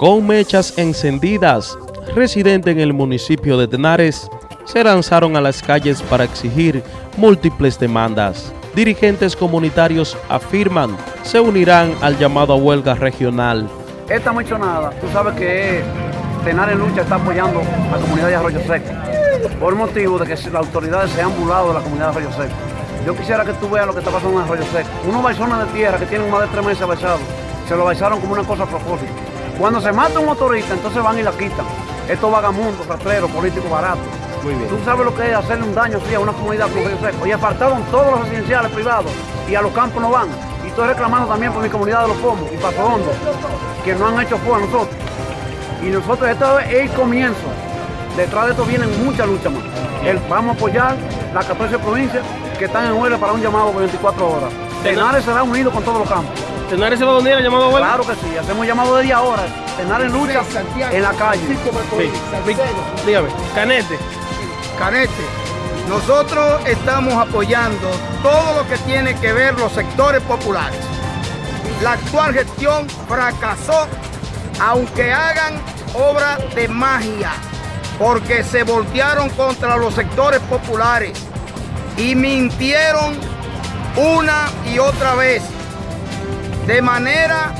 Con mechas encendidas, residentes en el municipio de Tenares se lanzaron a las calles para exigir múltiples demandas. Dirigentes comunitarios afirman se unirán al llamado a huelga regional. Esta nada, tú sabes que Tenares Lucha está apoyando a la comunidad de Arroyo Seco por motivo de que las autoridades se han burlado de la comunidad de Arroyo Seco. Yo quisiera que tú veas lo que está pasando en Arroyo Seco. Unos baizones de tierra que tienen más de tres meses baisados, se lo baisaron como una cosa a propósito. Cuando se mata un motorista, entonces van y la quitan. Estos vagamundos, rastreros, políticos baratos. Muy bien. Tú sabes lo que es hacerle un daño así a una comunidad como Río Seco. Y apartaron todos los residenciales privados y a los campos no van. Y estoy reclamando también por mi comunidad de los Pomos y Paso Hondo, que no han hecho fuego a nosotros. Y nosotros, esto es el comienzo. Detrás de esto vienen muchas luchas más. El, vamos a apoyar las 14 provincias que están en huelga para un llamado por 24 horas. Tenares será unido con todos los campos. ¿Tenares se va a unir al llamado huelga? Claro que sí, hacemos llamado de día ahora. Tenares lucha en la calle. Sí. Dígame, Canete. Canete, nosotros estamos apoyando todo lo que tiene que ver los sectores populares. La actual gestión fracasó, aunque hagan obra de magia, porque se voltearon contra los sectores populares y mintieron una y otra vez de manera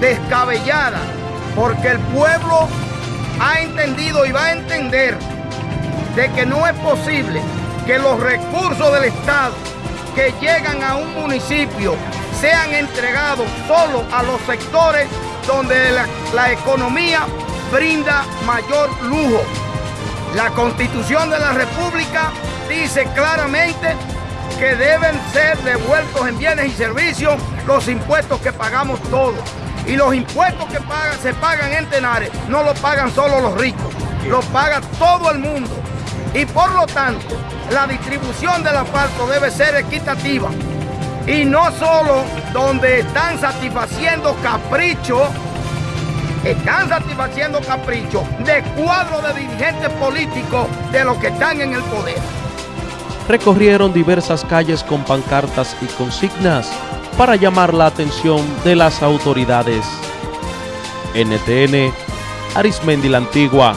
descabellada, porque el pueblo ha entendido y va a entender de que no es posible que los recursos del Estado que llegan a un municipio sean entregados solo a los sectores donde la, economía brinda mayor lujo. La Constitución de la República dice claramente que deben ser devueltos en bienes y servicios los impuestos que pagamos todos. Y los impuestos que se pagan en Tenares no los pagan solo los ricos, los paga todo el mundo y por lo tanto la distribución del asfalto debe ser equitativa y no solo donde están satisfaciendo caprichos, están satisfaciendo caprichos de cuadros de dirigentes políticos de los que están en el poder. Recorrieron diversas calles con pancartas y consignas para llamar la atención de las autoridades. NTN, Arismendi la Antigua.